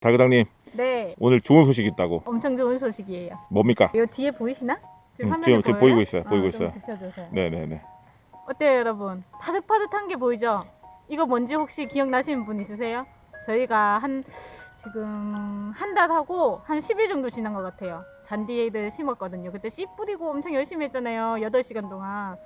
달그당님 네, 오늘 좋은 소식 있다고 엄청 좋은 소식이에요. 뭡니까? 이거 뒤에 보이시나? 지금 음, 지금- 지금? 보이고 있어요, 보이고 좀 있어요. 비춰주세요. 네네네 어때요, 여러분? 파릇파릇한 게 보이죠? 이거 뭔지 혹시 기억나시는 분 있으세요? 저희가 한 지금 한 달 하고 한 10일 정도 지난 것 같아요. 잔디를 심었거든요. 그때 씨 뿌리고 엄청 열심히 했잖아요. 8시간 동안.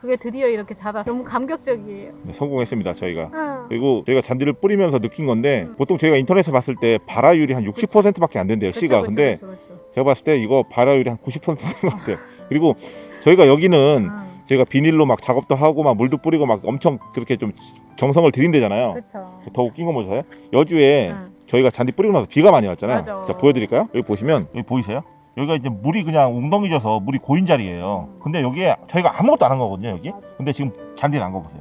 그게 드디어 이렇게 자라 너무 감격적이에요. 네, 성공했습니다 저희가 응. 그리고 저희가 잔디를 뿌리면서 느낀 건데 음. 보통 저희가 인터넷에 봤을 때 발화율이 한 60%밖에 안 된대요 씨가 그쵸, 근데 그쵸. 제가 봤을 때 이거 발화율이 한 90%인 것 같아요 그리고 저희가 여기는 응. 저희가 비닐로 막 작업도 하고 막 물도 뿌리고 막 엄청 그렇게 좀 정성을 들인대잖아요 그쵸. 더 웃긴 건 뭐죠? 여주에 응. 저희가 잔디 뿌리고 나서 비가 많이 왔잖아요. 맞아. 자 보여드릴까요? 여기 보시면 여기 보이세요? 여기가 이제 물이 그냥 웅덩이져서 물이 고인 자리예요. 근데 여기에 저희가 아무것도 안 한 거거든요. 여기. 근데 지금 잔디 난 거 보세요.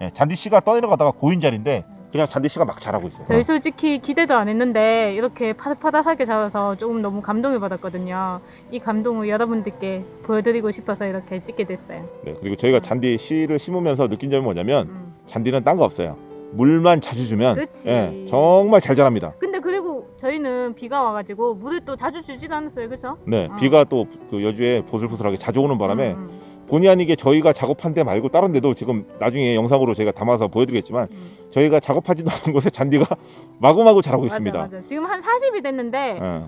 예, 잔디 씨가 떠내려가다가 고인 자리인데 그냥 잔디 씨가 막 자라고 있어요. 저희 솔직히 기대도 안 했는데 이렇게 파릇파릇하게 자라서 조금 너무 감동을 받았거든요. 이 감동을 여러분들께 보여드리고 싶어서 이렇게 찍게 됐어요. 네, 그리고 저희가 잔디 씨를 심으면서 느낀 점이 뭐냐면 음. 잔디는 딴 거 없어요. 물만 자주 주면. 예, 정말 잘 자랍니다. 근데 그리고 저희는 비가 와가지고 물을 또 자주 주지도 않았어요, 그렇죠? 네, 어. 비가 또 그 여주에 보슬보슬하게 자주 오는 바람에 음, 본의 아니게 저희가 작업한 데 말고 다른 데도 지금 나중에 영상으로 제가 담아서 보여드리겠지만 음. 저희가 작업하지도 않은 곳에 잔디가 마구마구 자라고 맞아, 있습니다. 맞아. 지금 한 40이 됐는데 예.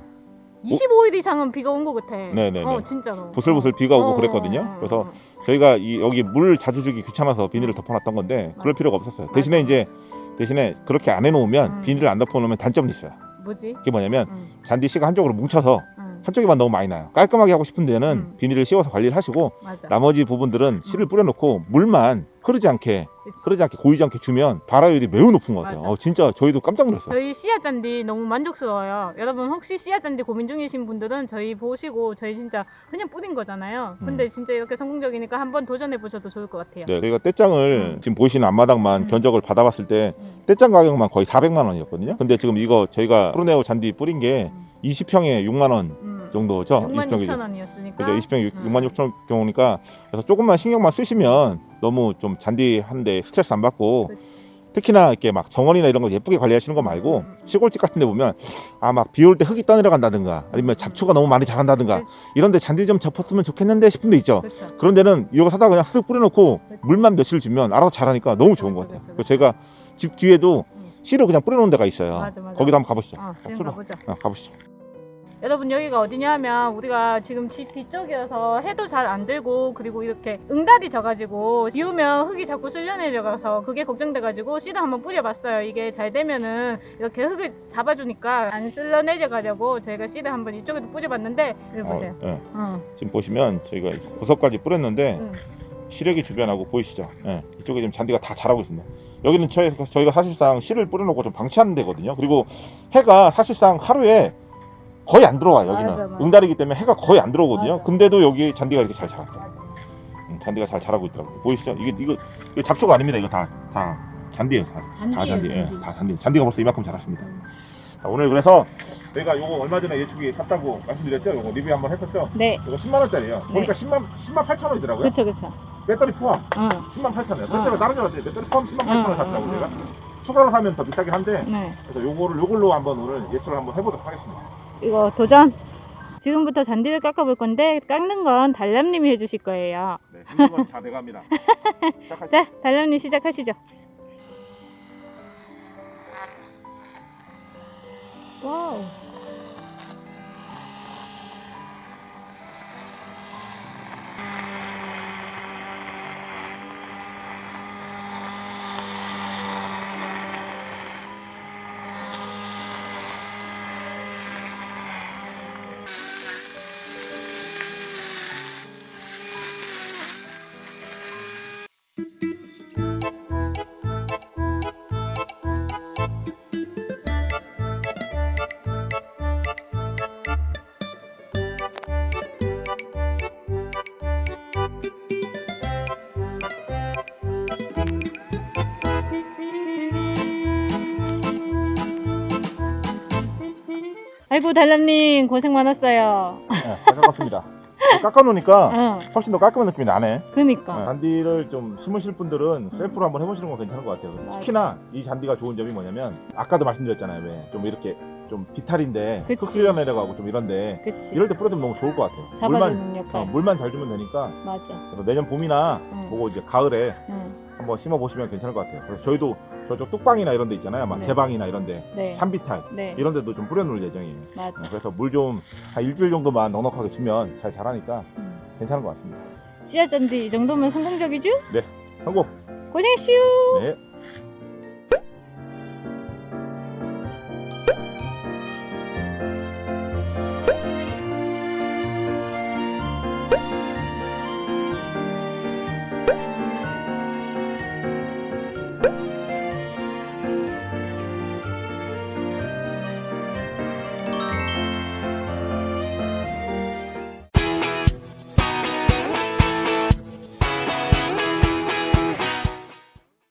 25일 이상은 비가 온 것 같아. 네네네. 어, 진짜로. 보슬보슬 어. 비가 오고 어, 그랬거든요. 어, 어, 그래서 어. 저희가 이 여기 물 자주 주기 귀찮아서 비닐을 덮어놨던 건데 그럴 맞아. 필요가 없었어요. 대신에. 이제 대신에 그렇게 안 해놓으면 음. 비닐을 안 덮어놓으면 단점이 있어요. 뭐지? 그게 뭐냐면 음, 잔디 씨가 한쪽으로 뭉쳐서 음, 한쪽에만 너무 많이 나요. 깔끔하게 하고 싶은 데는 음. 비닐을 씌워서 관리를 하시고 맞아. 나머지 부분들은 씨를 뿌려놓고 물만 흐르지 않게 그치. 흐르지 않게 고이지 않게 주면 발화율이 매우 높은 것 같아요. 어, 진짜 저희도 깜짝 놀랐어요. 저희 씨앗 잔디 너무 만족스러워요. 여러분 혹시 씨앗 잔디 고민 중이신 분들은 저희 보시고 저희 진짜 그냥 뿌린 거잖아요. 근데 진짜 이렇게 성공적이니까 한번 도전해 보셔도 좋을 것 같아요. 음. 네, 저희가 떼장을 음. 지금 보시는 앞마당만 음. 견적을 받아봤을 때 음. 떼장 가격만 거의 400만 원이었거든요. 근데 지금 이거 저희가 프로네오 잔디 뿌린 게 음. 20평에 6만 원 음. 정도죠. 6만 20평이 6천 원이었으니까. 그죠? 20평 음. 6만 6천 경우니까 그래서 조금만 신경만 쓰시면 너무 좀 잔디 하는데 스트레스 안 받고 그치. 특히나 이렇게 막 정원이나 이런 거 예쁘게 관리하시는 거 말고 음. 시골집 같은 데 보면 아 막 비 올 때 흙이 떠내려간다든가 아니면 잡초가 너무 많이 자란다든가 그치. 이런 데 잔디 좀 접었으면 좋겠는데 싶은 데 있죠. 그렇죠. 그런 데는 이거 사다 그냥 쓱 뿌려놓고 그치. 물만 며칠 주면 알아서 자라니까 너무 좋은 것 그쵸, 같아요. 그쵸, 그래서 제가 집 뒤에도 음. 씨를 그냥 뿌려놓은 데가 있어요. 맞아, 맞아. 거기도 한번 가보시죠. 어, 지금 들어. 가보자. 어, 가보시죠. 여러분 여기가 어디냐 하면 우리가 지금 집 뒤쪽이어서 해도 잘 안 들고 그리고 이렇게 응달이 져가지고 비 오면 흙이 자꾸 쓸려 내려가서 그게 걱정돼가지고 씨도 한번 뿌려봤어요 이게 잘 되면은 이렇게 흙을 잡아주니까 안 쓸려 내려가려고 저희가 씨를 한번 이쪽에도 뿌려봤는데 여기 보세요 어, 예. 어, 지금 보시면 저희가 구석까지 뿌렸는데 응. 시래기 주변하고 보이시죠? 예. 이쪽에 지금 잔디가 다 자라고 있습니다. 여기는 저희, 저희가 사실상 씨를 뿌려놓고 좀 방치하는 데거든요. 그리고 해가 사실상 하루에 거의 안 들어와요. 여기는 맞아, 맞아. 응달이기 때문에 해가 거의 안 들어오거든요. 맞아. 근데도 여기 잔디가 이렇게 잘 자라요. 맞아. 음, 잔디가 잘 자라고 있더라고요. 보이시죠? 이게 이거, 이거 잡초가 아닙니다. 이거 다다 잔디예요. 다, 다 잔디예요, 잔디. 예, 잔디. 다 잔디. 잔디가 벌써 이만큼 자랐습니다. 음. 자, 오늘 그래서 저희가 요거 얼마 전에 예초기 샀다고 말씀드렸죠? 요거 리뷰 한번 했었죠? 네 이거 10만 원짜리예요. 보니까 10만 10만 8천 원이더라고요. 그쵸 그쵸 배터리 포함 어. 10만 8천 원. 어. 그때가 다른 줄 알았는데 배터리 포함 10만 8천 어, 원 샀다고 어, 제가 어. 추가로 사면 더 비싸긴 한데 네 그래서 요거를 요걸로 한번 오늘 예초를 한번 해보도록 하겠습니다. 이거 도전 지금부터 잔디를 깎아볼 건데 깎는 건 달람님이 해주실 거예요 네, 건다 돼갑니다. 시작하시죠. 자 달람님 시작하시죠 와우 아이고 달람님 고생 많았어요. 네, 잘 깎았습니다. 깎아놓으니까 응, 훨씬 더 깔끔한 느낌이 나네. 그니까. 네, 잔디를 좀 심으실 분들은 셀프로 한번 해보시는 건 괜찮은 것 같아요. 맞아. 특히나 이 잔디가 좋은 점이 뭐냐면 아까도 말씀드렸잖아요. 왜 좀 이렇게 좀 비탈인데. 흙 쓸려 내려가고 좀 이런데 그치. 이럴 때 뿌려주면 너무 좋을 것 같아요. 역할. 어, 물만 잘 주면 되니까 맞아. 그래서 내년 봄이나 응. 보고 이제 가을에 응. 한번 심어 보시면 괜찮을 것 같아요. 그래서 저희도 저쪽 뚝방이나 이런 데 있잖아요. 막 네. 제방이나 이런 데 네. 산비탈 네. 이런 데도 좀 뿌려놓을 예정이에요. 맞아. 어, 그래서 물 좀 한 일주일 정도만 넉넉하게 주면 잘 자라니까 응. 괜찮은 것 같습니다. 씨앗 잔디 이 정도면 성공적이죠? 성공! 고생했슈. 네.